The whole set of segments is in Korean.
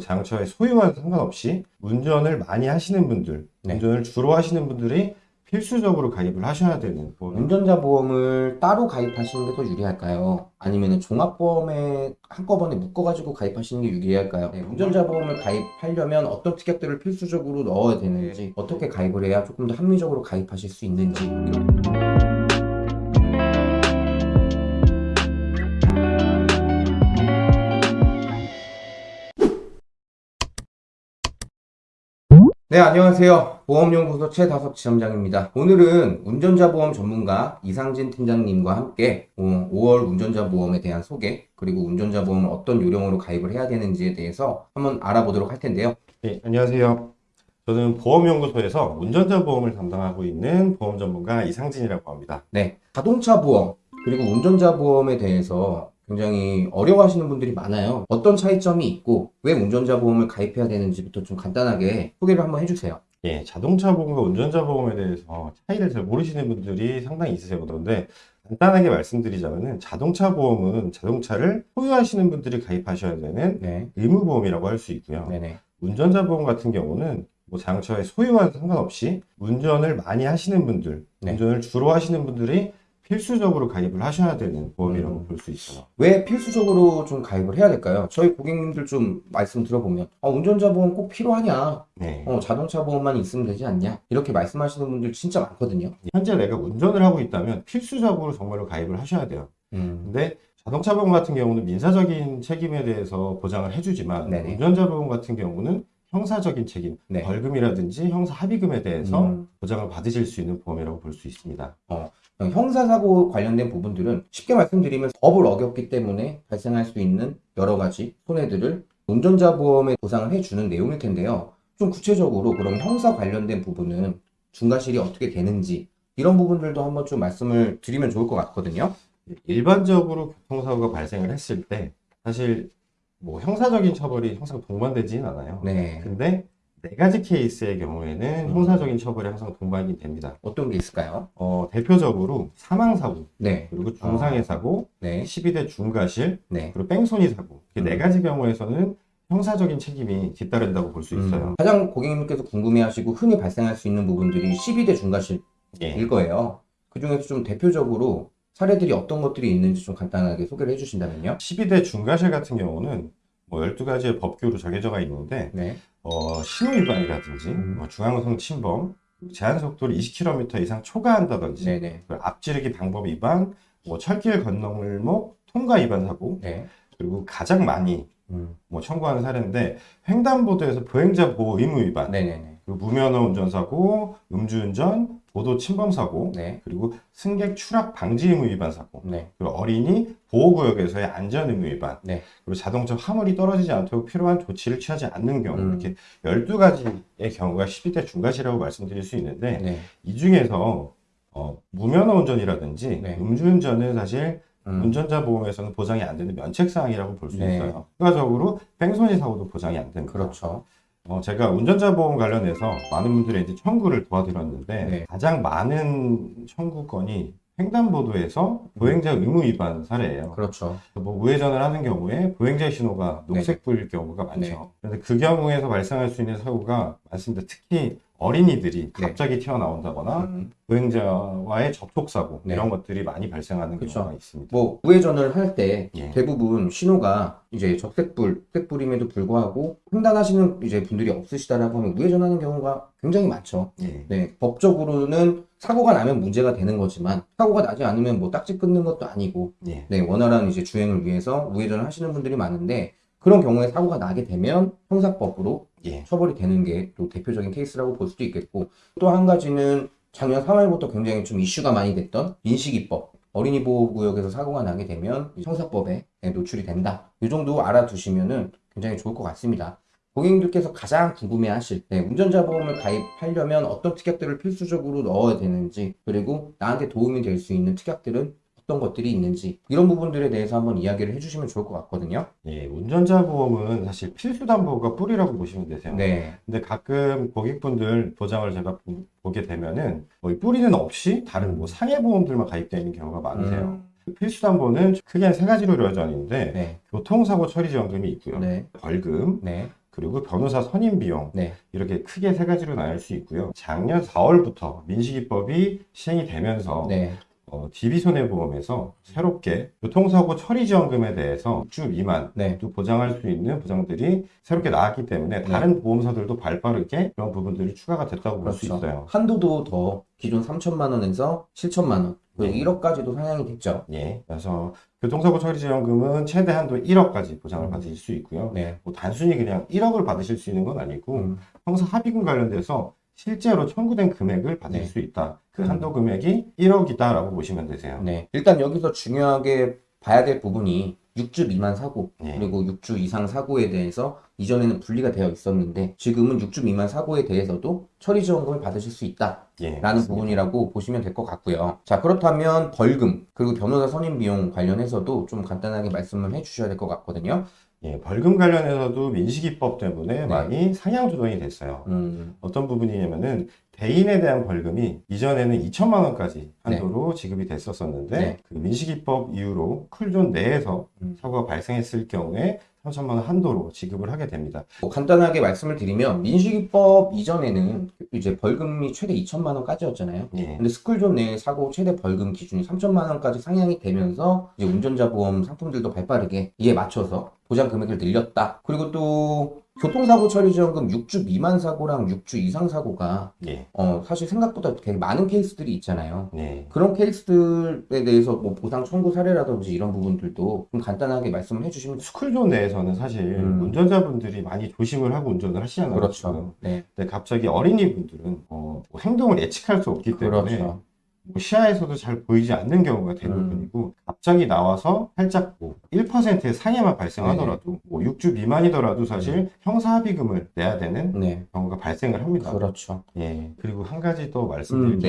뭐 자동차의 소유와 상관없이 운전을 많이 하시는 분들, 네. 운전을 주로 하시는 분들이 필수적으로 가입을 하셔야 되는 보험. 운전자 보험을 따로 가입하시는 게 더 유리할까요? 아니면 종합보험에 한꺼번에 묶어가지고 가입하시는 게 유리할까요? 네, 운전자 보험을 가입하려면 어떤 특약들을 필수적으로 넣어야 되는지, 어떻게 가입을 해야 조금 더 합리적으로 가입하실 수 있는지 이런 네, 안녕하세요. 보험연구소 최다석 지점장입니다. 오늘은 운전자 보험 전문가 이상진 팀장님과 함께 어, 5월 운전자 보험에 대한 소개, 그리고 운전자 보험을 어떤 요령으로 가입을 해야 되는지에 대해서 한번 알아보도록 할 텐데요. 네, 안녕하세요. 저는 보험연구소에서 운전자 보험을 담당하고 있는 보험 전문가 이상진이라고 합니다. 네, 자동차 보험, 그리고 운전자 보험에 대해서 굉장히 어려워하시는 분들이 많아요. 어떤 차이점이 있고, 왜 운전자 보험을 가입해야 되는지부터 좀 간단하게 소개를 한번 해주세요. 예, 자동차 보험과 운전자 보험에 대해서 차이를 잘 모르시는 분들이 상당히 있으세요. 그런데 간단하게 말씀드리자면은 자동차 보험은 자동차를 소유하시는 분들이 가입하셔야 되는 네, 의무보험이라고 할 수 있고요. 네네. 운전자 보험 같은 경우는 뭐 자동차의 소유와 상관없이 운전을 많이 하시는 분들, 네. 운전을 주로 하시는 분들이 필수적으로 가입을 하셔야 되는 보험이라고 음. 볼수 있어요. 왜 필수적으로 좀 가입을 해야 될까요? 저희 고객님들 좀 말씀 들어보면, 아, 운전자 보험 꼭 필요하냐? 네. 어, 자동차 보험만 있으면 되지 않냐? 이렇게 말씀하시는 분들 진짜 많거든요. 현재 내가 운전을 하고 있다면 필수적으로 정말로 가입을 하셔야 돼요. 음, 근데 자동차 보험 같은 경우는 민사적인 책임에 대해서 보장을 해주지만 네네. 운전자 보험 같은 경우는 형사적인 책임, 네. 벌금이라든지 형사 합의금에 대해서 음. 보장을 받으실 수 있는 보험이라고 볼 수 있습니다. 형사사고 관련된 부분들은 쉽게 말씀드리면 법을 어겼기 때문에 발생할 수 있는 여러 가지 손해들을 운전자 보험에 보상을 해주는 내용일 텐데요. 좀 구체적으로 그럼 형사 관련된 부분은 중과실이 어떻게 되는지 이런 부분들도 한번 좀 말씀을 드리면 좋을 것 같거든요. 일반적으로 교통사고가 발생을 했을 때 사실 뭐 형사적인 처벌이 항상 동반되지는 않아요. 네. 근데 네 가지 케이스의 경우에는 음. 형사적인 처벌이 항상 동반이 됩니다. 어떤 게 있을까요? 어, 대표적으로 사망사고, 네. 그리고 중상해 사고, 네. 12대 중과실, 네. 그리고 뺑소니 사고. 이네 음. 가지 경우에서는 형사적인 책임이 뒤따른다고 볼 수 있어요. 음, 가장 고객님께서 궁금해하시고 흔히 발생할 수 있는 부분들이 12대 중과실일 예. 거예요. 그 중에서 좀 대표적으로 사례들이 어떤 것들이 있는지 좀 간단하게 소개를 해주신다면요. 12대 중과실 같은 경우는 뭐 12가지의 법규로 정해져가 있는데, 네. 어, 신호 위반이라든지, 음. 뭐 중앙선 침범, 제한 속도를 20km 이상 초과한다든지, 네네. 그리고 앞지르기 방법 위반, 뭐 철길 건너물목 통과 위반 사고, 네. 그리고 가장 많이 음. 뭐 청구하는 사례인데 횡단보도에서 보행자 보호 의무 위반, 네네네. 그리고 무면허 운전사고, 음주운전, 도도 침범 사고, 네. 그리고 승객 추락 방지 의무 위반 사고, 네. 그리고 어린이 보호구역에서의 안전 의무 위반, 네. 그리고 자동차 화물이 떨어지지 않도록 필요한 조치를 취하지 않는 경우 음. 이렇게 12가지의 경우가 12대 중과실이라고 말씀드릴 수 있는데 네. 이 중에서 어, 무면허 운전이라든지 네. 음주운전은 사실 음. 운전자 보험에서는 보장이 안 되는 면책사항이라고 볼수 네. 있어요. 추가적으로 뺑소니 사고도 보장이 안 됩니다. 그렇죠. 어, 제가 운전자 보험 관련해서 많은 분들의 이제 청구를 도와드렸는데 네. 가장 많은 청구 건이 횡단보도에서 보행자 의무 위반 사례예요. 그렇죠. 뭐 우회전을 하는 경우에 보행자 신호가 녹색불일 경우가 많죠. 네. 그런데 그 경우에서 발생할 수 있는 사고가 많습니다. 특히 어린이들이 네. 갑자기 튀어나온다거나 음. 보행자와의 접촉 사고 네. 이런 것들이 많이 발생하는 그쵸. 경우가 있습니다. 뭐 우회전을 할 때 예. 대부분 신호가 이제 적색불, 색불임에도 불구하고 횡단하시는 이제 분들이 없으시다라고 하면 우회전하는 경우가 굉장히 많죠. 예. 네, 법적으로는 사고가 나면 문제가 되는 거지만 사고가 나지 않으면 뭐 딱지 끊는 것도 아니고 예. 네, 원활한 이제 주행을 위해서 우회전을 하시는 분들이 많은데 그런 경우에 사고가 나게 되면 형사법으로 예. 처벌이 되는 게 또 대표적인 케이스라고 볼 수도 있겠고 또 한 가지는 작년 3월부터 굉장히 좀 이슈가 많이 됐던 민식이법 어린이 보호구역에서 사고가 나게 되면 형사법에 노출이 된다. 이 정도 알아두시면은 굉장히 좋을 것 같습니다. 고객님들께서 가장 궁금해하실 때 운전자 보험을 가입하려면 어떤 특약들을 필수적으로 넣어야 되는지 그리고 나한테 도움이 될 수 있는 특약들은 어떤 것들이 있는지 이런 부분들에 대해서 한번 이야기를 해주시면 좋을 것 같거든요. 예. 운전자 보험은 사실 필수 담보가 뿌리라고 보시면 되세요. 네, 근데 가끔 고객분들 도장을 제가 보- 보게 되면은 뭐이 뿌리는 없이 다른 뭐 상해 보험들만 가입되어 있는 경우가 많으세요. 필수 담보는 크게 한 세 가지로 이루어져 있는데 네, 교통사고 처리 지원금이 있고요. 네, 벌금, 네, 그 그리고 변호사 선임 비용 네. 이렇게 크게 세 가지로 나눌 수 있고요. 작년 4월부터 민식이법이 시행이 되면서 네. 어, DB손해보험에서 새롭게 교통사고 처리지원금에 대해서 6주 미만 네. 또 보장할 수 있는 보장들이 새롭게 나왔기 때문에 다른 보험사들도 발빠르게 그런 부분들이 추가가 됐다고 볼수 그렇죠. 있어요. 한도도 더 기존 3천만 원에서 7천만 원, 그리고 네. 1억까지도 상향이 됐죠. 예. 그래서 교통사고 처리지원금은 최대 한도 1억까지 보장을 음. 받으실 수 있고요. 네. 뭐 단순히 그냥 1억을 받으실 수 있는 건 아니고 음. 형사 합의금 관련돼서 실제로 청구된 금액을 받을 네. 수 있다. 그 음. 한도 금액이 1억이다 라고 보시면 되세요. 네. 일단 여기서 중요하게 봐야 될 부분이 6주 미만 사고, 네. 그리고 6주 이상 사고에 대해서 이전에는 분리가 되어 있었는데, 지금은 6주 미만 사고에 대해서도 처리 지원금을 받으실 수 있다. 예. 라는 맞습니다. 부분이라고 보시면 될 것 같고요. 자, 그렇다면 벌금, 그리고 변호사 선임 비용 관련해서도 좀 간단하게 말씀을 해 주셔야 될 것 같거든요. 예, 벌금 관련해서도 민식이법 때문에 네. 많이 상향 조정이 됐어요. 음, 어떤 부분이냐면은 대인에 대한 벌금이 이전에는 2천만 원까지 한도로 지급이 됐었었는데 네. 그 민식이법 이후로 쿨존 내에서 음. 사고가 발생했을 경우에 3천만 원 한도로 지급을 하게 됩니다. 뭐 간단하게 말씀을 드리면, 민식이법 이전에는 이제 벌금이 최대 2천만 원까지였잖아요. 예. 근데 스쿨존 내 사고 최대 벌금 기준이 3천만 원까지 상향이 되면서 이제 운전자 보험 상품들도 발빠르게 이에 맞춰서 보장 금액을 늘렸다. 그리고 또 교통사고 처리 지원금 6주 미만 사고랑 6주 이상 사고가 예. 어 사실 생각보다 되게 많은 케이스들이 있잖아요. 예. 그런 케이스들에 대해서 뭐 보상 청구 사례라든지 이런 부분들도 좀 간단하게 말씀을 해주시면 좋- 스쿨존 내에서는 사실 음. 운전자분들이 많이 조심을 하고 운전을 하시잖아요. 그렇죠. 네, 근데 갑자기 어린이분들은 어, 뭐 행동을 예측할 수 없기 때문에 그렇죠. 뭐 시야에서도 잘 보이지 않는 경우가 음. 대부분이고 갑자기 나와서 살짝 뭐 1%의 상해만 발생하더라도 뭐 6주 미만이더라도 사실 형사합의금을 내야 되는 네, 경우가 발생을 합니다. 그렇죠. 예. 그리고 한 가지 또 말씀드릴 음,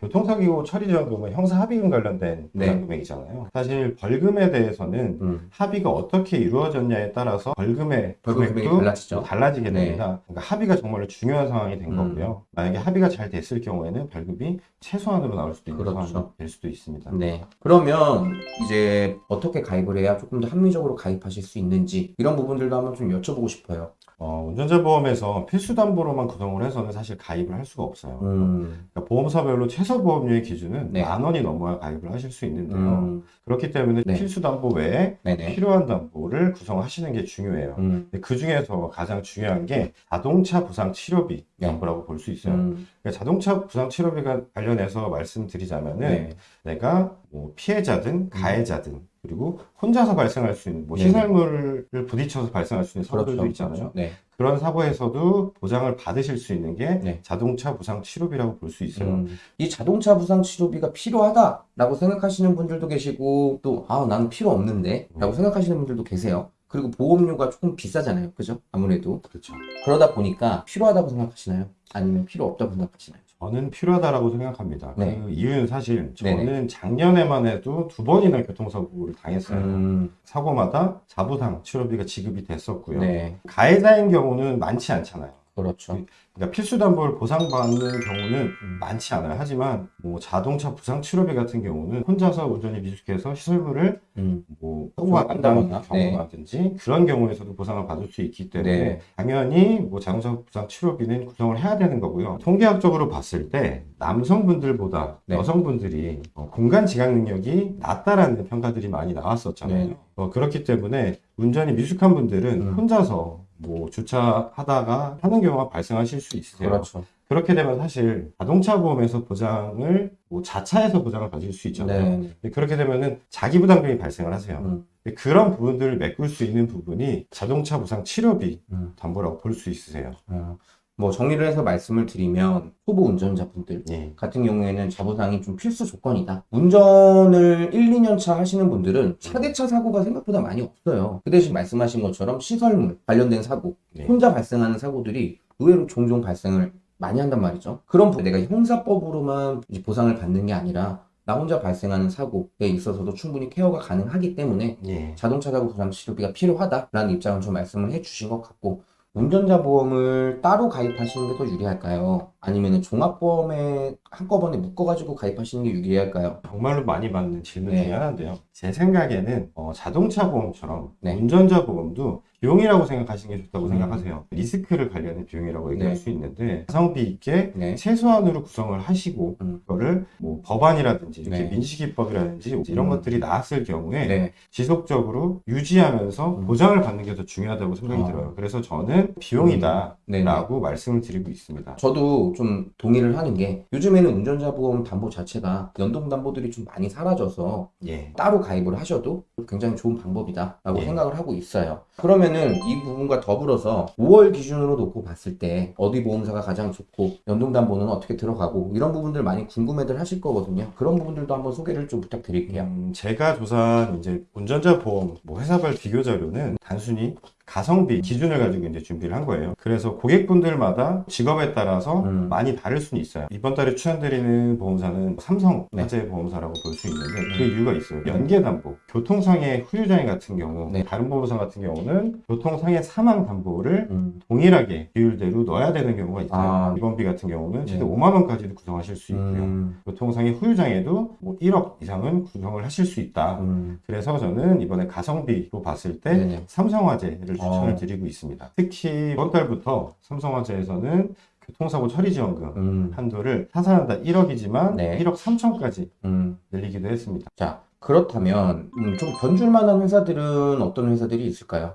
교통사고 처리지원금은 형사합의금 관련된 네. 보상금액이잖아요. 사실 벌금에 대해서는 음, 합의가 어떻게 이루어졌냐에 따라서 벌금의 벌금 금액도 금액이 달라지죠. 달라지게 네. 됩니다. 그러니까 합의가 정말로 중요한 상황이 된 음. 거고요. 만약에 합의가 잘 됐을 경우에는 벌금이 최소한으로 나올 수도 있는 그렇죠. 상황이 될 수도 있습니다. 네. 그러면 이제 어떻게 가입을 해야 조금 더 합리적으로 가입하실 수 있는지 이런 부분들도 한번 좀 여쭤보고 싶어요. 어, 운전자 보험에서 필수 담보로만 구성을 해서는 사실 가입을 할 수가 없어요. 음, 그러니까 보험사별로 최소 보험료의 기준은 네. 만 원이 넘어야 가입을 하실 수 있는데요. 음, 그렇기 때문에 네. 필수 담보 외에 네네. 필요한 담보를 구성하시는 게 중요해요. 음, 그 중에서 가장 중요한 게 자동차 부상 치료비 네. 담보라고 볼 수 있어요. 음, 그러니까 자동차 부상 치료비가 관련해서 말씀드리자면은 네. 내가 뭐 피해자든 가해자든 그리고 혼자서 발생할 수 있는 뭐. 시설물을 부딪혀서 발생할 수 있는 사고들도 그렇죠. 있잖아요. 네. 그런 사고에서도 보장을 받으실 수 있는 게 네. 자동차 부상 치료비라고 볼 수 있어요. 음, 이 자동차 부상 치료비가 필요하다라고 생각하시는 분들도 계시고 또 아, 나는 필요 없는데 라고 음. 생각하시는 분들도 계세요. 그리고 보험료가 조금 비싸잖아요. 그죠? 아무래도. 그렇죠. 그러다 보니까 필요하다고 생각하시나요? 아니면 필요 없다고 생각하시나요? 저는 필요하다라고 생각합니다. 네. 그 이유는 사실 저는 네네. 작년에만 해도 두 번이나 교통사고를 당했어요. 음, 사고마다 자부상 치료비가 지급이 됐었고요. 네. 가해자인 경우는 많지 않잖아요. 그렇죠. 그러니까 필수 담보를 보상받는 경우는 음. 많지 않아요. 하지만 뭐 자동차 부상 치료비 같은 경우는 혼자서 운전이 미숙해서 시설물을 음, 뭐 사고가 한다거나, 경우라든지 그런 경우에서도 보상을 받을 수 있기 때문에 네. 당연히 뭐 자동차 부상 치료비는 구성을 해야 되는 거고요. 통계학적으로 봤을 때 남성분들보다 네. 여성분들이 어, 공간 지각 능력이 낮다라는 평가들이 많이 나왔었잖아요. 네. 어, 그렇기 때문에 운전이 미숙한 분들은 음. 혼자서 뭐 주차하다가 하는 경우가 발생하실 수 있으세요. 그렇죠. 그렇게 되면 사실 자동차 보험에서 보장을 뭐 자차에서 보장을 받을 수 있잖아요. 네. 그렇게 되면은 자기 부담금이 발생을 하세요. 음, 그런 부분들을 메꿀 수 있는 부분이 자동차 보상 치료비 음. 담보라고 볼 수 있으세요. 어, 뭐 정리를 해서 말씀을 드리면 초보 운전자분들 예. 같은 경우에는 자부상이 좀 필수 조건이다. 운전을 1, 2년 차 하시는 분들은 차대차 사고가 생각보다 많이 없어요. 그 대신 말씀하신 것처럼 시설물 관련된 사고, 네. 혼자 발생하는 사고들이 의외로 종종 발생을 많이 한단 말이죠. 그런 부- 내가 형사법으로만 보상을 받는 게 아니라 나 혼자 발생하는 사고에 있어서도 충분히 케어가 가능하기 때문에 예. 자동차 사고 보상 치료비가 필요하다라는 입장을 좀 말씀을 해주신 것 같고 운전자 보험을 따로 가입하시는 게 더 유리할까요? 아니면 종합보험에 한꺼번에 묶어가지고 가입하시는 게 유리할까요? 정말로 많이 받는 질문 네. 중에 하나인데요. 제 생각에는 어, 자동차 보험처럼 네. 운전자 보험도 비용이라고 생각하시는 게 좋다고 음. 생각하세요. 리스크를 관리하는 비용이라고 얘기할 네. 수 있는데 가성비 있게 네. 최소한으로 구성을 하시고 음. 그거를 뭐 법안이라든지 이렇게 네. 민식이법이라든지 이런 음. 것들이 나왔을 경우에 네. 지속적으로 유지하면서 음. 보장을 받는 게 더 중요하다고 생각이 아. 들어요. 그래서 저는 비용이다 라고 네. 말씀을 드리고 있습니다. 저도 좀 동의를 하는 게 요즘에는 운전자 보험 담보 자체가 연동 담보들이 좀 많이 사라져서 예. 따로 가입을 하셔도 굉장히 좋은 방법이다 라고 예. 생각을 하고 있어요. 그러면은 이 부분과 더불어서 5월 기준으로 놓고 봤을 때 어디 보험사가 가장 좋고 연동 담보는 어떻게 들어가고 이런 부분들 많이 궁금해들 하실 거거든요. 그런 부분들도 한번 소개를 좀 부탁드릴게요. 음, 제가 조사한 이제 운전자 보험 뭐 회사별 비교 자료는 단순히 가성비 기준을 가지고 이제 준비를 한 거예요. 그래서 고객분들마다 직업에 따라서 음. 많이 다를 수는 있어요. 이번 달에 추천드리는 보험사는 삼성 네. 화재 보험사라고 볼 수 있는데 그 음. 이유가 있어요. 연계 담보, 교통상해 후유장애 같은 경우, 네. 다른 보험사 같은 경우는 교통상해 사망 담보를 음, 동일하게 비율대로 넣어야 되는 경우가 있어요. 아. 입원비 같은 경우는 최대 네. 5만 원까지도 구성하실 수 있고요. 음, 교통상해 후유장애도 뭐 1억 이상은 구성을 하실 수 있다. 음, 그래서 저는 이번에 가성비로 봤을 때. 삼성화재를 추천을 어. 드리고 있습니다. 특히 이번 달부터 삼성화재에서는 교통사고 처리 지원금 음, 한도를 타산한다 1억이지만 네. 1억 3천까지 음. 늘리기도 했습니다. 자, 그렇다면 음, 좀 변줄 만한 회사들은 어떤 회사들이 있을까요?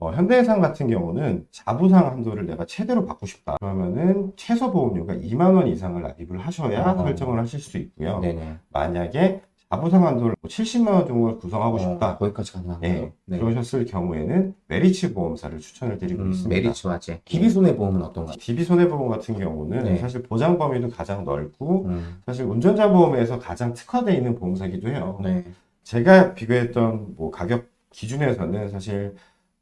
어, 현대해상 같은 경우는 자부상 한도를 내가 최대로 받고 싶다. 그러면은 최소 보험료가 2만 원 이상을 납입을 하셔야 어. 설정을 하실 수 있고요. 네네. 만약에 자부상 한도를 뭐 70만 원 정도를 구성하고 어, 싶다. 거기까지 가능한가요? 예, 네. 그러셨을 경우에는 메리츠 보험사를 추천을 드리고 음, 있습니다. 메리츠 화재. DB손해보험은 어떤가요? DB 손해보험 같은 경우는 네. 사실 보장 범위도 가장 넓고 음, 사실 운전자 보험에서 가장 특화되어 있는 보험사기도 해요. 네. 제가 비교했던 뭐 가격 기준에서는 사실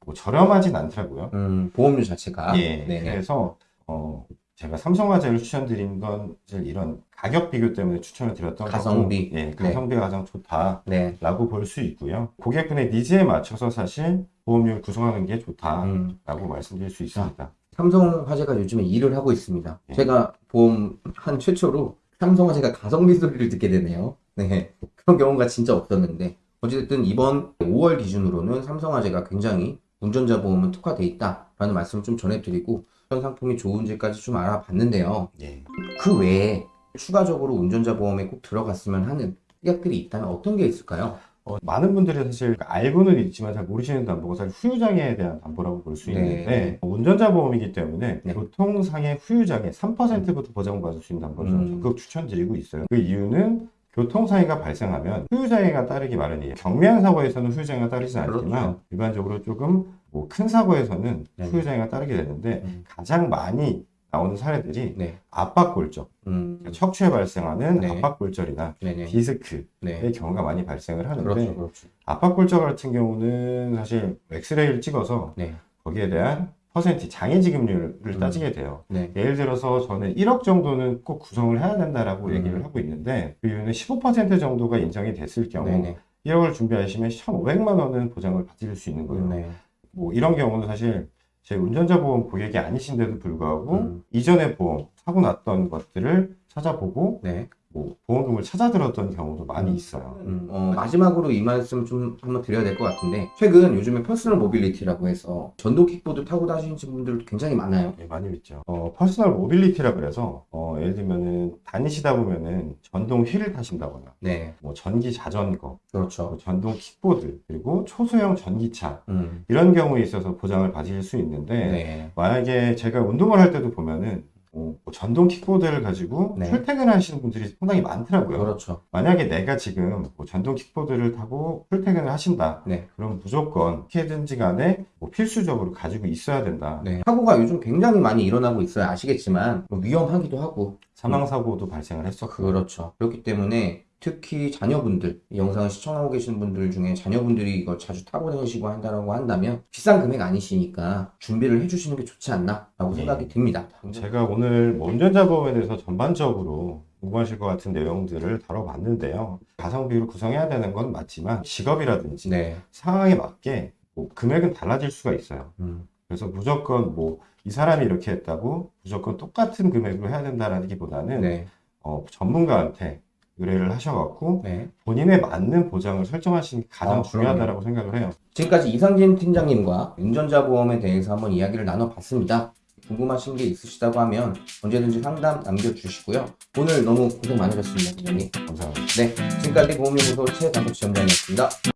뭐 저렴하진 않더라고요. 음, 보험료 자체가. 예. 네네. 그래서 어 제가 삼성화재를 추천드린 건 이런 가격 비교 때문에 추천을 드렸던 가성비. 거고, 예, 가성비가 가장 좋다. 네. 라고 볼수 있고요. 고객분의 니즈에 맞춰서 사실 보험료를 구성하는 게 좋다라고 음, 말씀드릴 수 있습니다. 삼성화재가 요즘에 일을 하고 있습니다. 네. 제가 보험 한 최초로 삼성화재가 가성비 소리를 듣게 되네요. 네. 그런 경우가 진짜 없었는데. 어쨌든 이번 5월 기준으로는 삼성화재가 굉장히 운전자 보험은 특화돼 있다라는 말씀을 좀 전해드리고 어떤 상품이 좋은지까지 좀 알아봤는데요. 예. 그 외에 추가적으로 운전자 보험에 꼭 들어갔으면 하는 특약들이 있다면 어떤 게 있을까요? 어, 많은 분들이 사실 알고는 있지만 잘 모르시는 담보가 사실 후유장애에 대한 담보라고 볼수 네. 있는데 어, 운전자 보험이기 때문에 네. 교통상해 후유장애 3%부터 보장받을 수 있는 담보를 음. 적극 추천드리고 있어요. 그 이유는 교통사고가 발생하면 후유장애가 따르기 마련이에요. 경미한 사고에서는 후유장애가 따르진 않지만 그렇죠. 일반적으로 조금 뭐 큰 사고에서는 네. 후유장애가 따르게 되는데 음. 가장 많이 나오는 사례들이 네. 압박골절, 음, 척추에 발생하는 네. 압박골절이나 네네. 디스크의 네. 경우가 많이 발생을 하는데 그렇죠, 그렇죠. 압박골절 같은 경우는 사실 엑스레이를 찍어서 네. 거기에 대한 퍼센트 장애 지급률을 음. 따지게 돼요. 네. 예를 들어서 저는 1억 정도는 꼭 구성을 해야 된다라고 음. 얘기를 하고 있는데 그 이유는 15% 정도가 인정이 됐을 경우 네네. 1억을 준비하시면 1,500만 원은 보장을 받을 수 있는 거예요. 네. 뭐 이런 경우는 사실 제 운전자 보험 고객이 아니신데도 불구하고 음. 이전에 보험 사고 났던 것들을 찾아보고 네. 뭐 보험금을 찾아 들었던 경우도 많이 음. 있어요. 음, 어, 마지막으로 이 말씀 좀 한번 드려야 될 것 같은데 최근 요즘에 personal mobility라고 해서 전동 킥보드 타고 다니시는 분들도 굉장히 많아요. 네, 많이 있죠. 어, personal mobility라 그래서 어, 예를 들면은 다니시다 보면은 전동 휠을 타신다거나 네, 뭐 전기 자전거, 그렇죠. 뭐 전동 킥보드 그리고 초소형 전기차 음, 이런 경우에 있어서 보장을 받으실 수 있는데 네, 만약에 제가 운동을 할 때도 보면은 어, 뭐 전동 킥보드를 가지고 네. 출퇴근하시는 분들이 상당히 많더라고요. 그렇죠. 만약에 내가 지금 뭐 전동 킥보드를 타고 출퇴근을 하신다. 네, 그럼 무조건 어떻게든지 간에 뭐 필수적으로 가지고 있어야 된다. 네. 사고가 요즘 굉장히 많이 일어나고 있어요. 아시겠지만 뭐 위험하기도 하고. 사망사고도 발생을 했었고. 그렇죠. 그렇기 때문에 특히 자녀분들, 이 영상을 시청하고 계신 분들 중에 자녀분들이 이걸 자주 타고 다니시고 한다라고 한다면 비싼 금액 아니시니까 준비를 해주시는 게 좋지 않나 라고 네. 생각이 듭니다. 제가 오늘 뭐 운전자 보험에 대해서 전반적으로 궁금하실 것 같은 내용들을 다뤄봤는데요. 가성비로 구성해야 되는 건 맞지만 직업이라든지 네. 상황에 맞게 뭐 금액은 달라질 수가 있어요. 음, 그래서 무조건 뭐 이 사람이 이렇게 했다고 무조건 똑같은 금액으로 해야 된다라는 기보다는 네. 어, 전문가한테 의뢰를 하셔갖고 네. 본인에 맞는 보장을 설정하시는 게 가장 아, 중요하다라고 생각을 해요. 지금까지 이상진 팀장님과 운전자 보험에 대해서 한번 이야기를 나눠봤습니다. 궁금하신 게 있으시다고 하면 언제든지 상담 남겨주시고요. 오늘 너무 고생 많으셨습니다, 팀장님. 감사합니다. 네, 지금까지 보험연구소 최강석 지점장이었습니다.